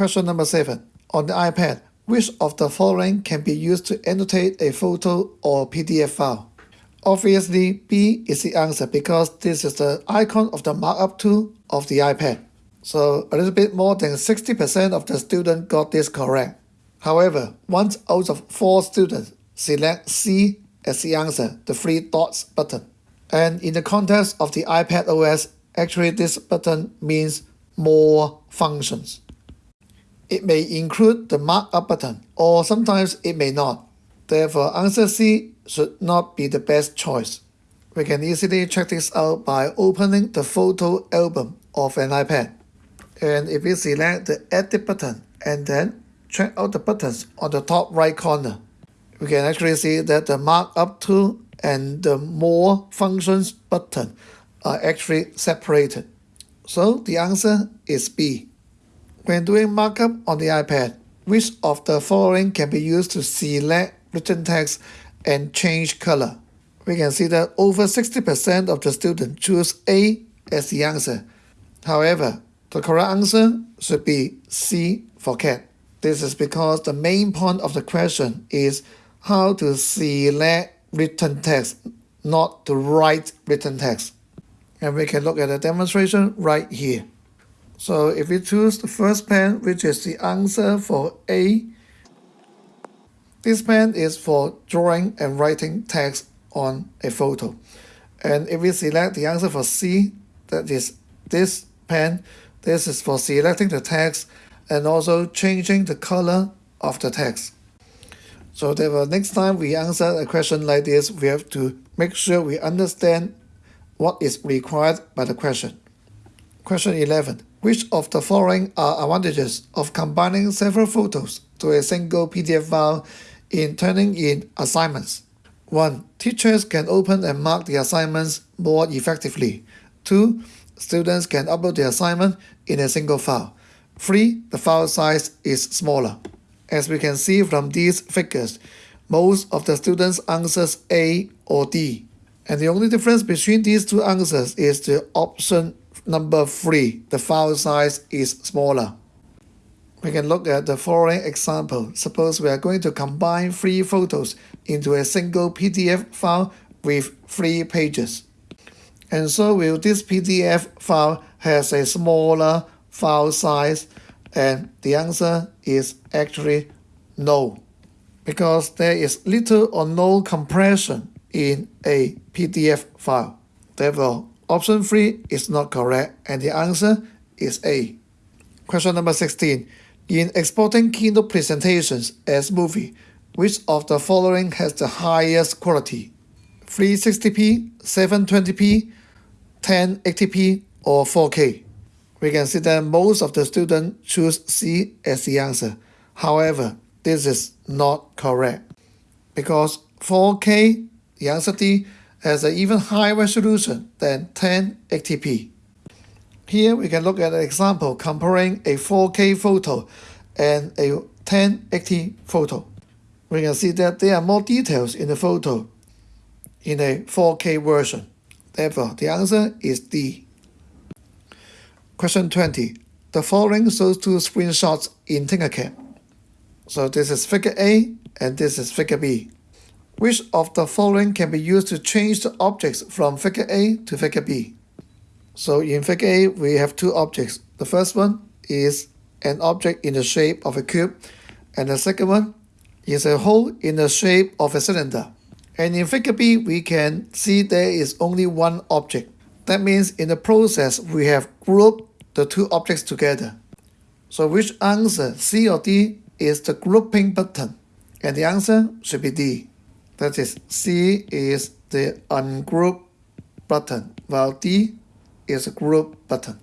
Question number 7. On the iPad, which of the following can be used to annotate a photo or PDF file? Obviously, B is the answer because this is the icon of the markup tool of the iPad. So a little bit more than 60% of the students got this correct. However, one out of four students select C as the answer, the three dots button. And in the context of the iPad OS, actually this button means more functions. It may include the markup button, or sometimes it may not. Therefore, answer C should not be the best choice. We can easily check this out by opening the photo album of an iPad. And if we select the Edit button and then check out the buttons on the top right corner, we can actually see that the markup tool and the More Functions button are actually separated. So the answer is B. When doing markup on the iPad, which of the following can be used to select written text and change color? We can see that over 60% of the students choose A as the answer. However, the correct answer should be C for cat. This is because the main point of the question is how to select written text, not to write written text. And we can look at the demonstration right here. So if we choose the first pen, which is the answer for A, this pen is for drawing and writing text on a photo. And if we select the answer for C, that is this pen, this is for selecting the text and also changing the color of the text. So therefore, next time we answer a question like this, we have to make sure we understand what is required by the question. Question 11. Which of the following are advantages of combining several photos to a single PDF file in turning in assignments? 1. Teachers can open and mark the assignments more effectively. 2. Students can upload the assignment in a single file. 3. The file size is smaller. As we can see from these figures, most of the students answers A or D. And the only difference between these two answers is the option number 3, the file size is smaller. We can look at the following example. Suppose we are going to combine three photos into a single PDF file with three pages. And so will this PDF file has a smaller file size and the answer is actually no, because there is little or no compression in a PDF file. Therefore, option 3 is not correct and the answer is A. Question number 16. In exporting keynote presentations as movie, which of the following has the highest quality? 360p, 720p, 1080p, or 4K? we can see that most of the students choose C as the answer. However, this is not correct because 4K, the answer D, has an even higher resolution than 1080p. Here we can look at an example comparing a 4K photo and a 1080 photo. We can see that there are more details in the photo in a 4K version. Therefore, the answer is D. Question 20. The following shows two screenshots in Tinkercad. So this is figure A and this is figure B. Which of the following can be used to change the objects from figure A to figure B? So in figure A, we have two objects. The first one is an object in the shape of a cube, and the second one is a hole in the shape of a cylinder. And in figure B, we can see there is only one object. That means in the process, we have grouped the two objects together. So which answer, C or D, is the grouping button? And the answer should be D. That is, C is the ungroup button, while D is a group button.